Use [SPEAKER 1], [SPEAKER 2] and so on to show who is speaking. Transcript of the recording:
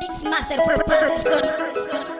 [SPEAKER 1] Mixmaster Production.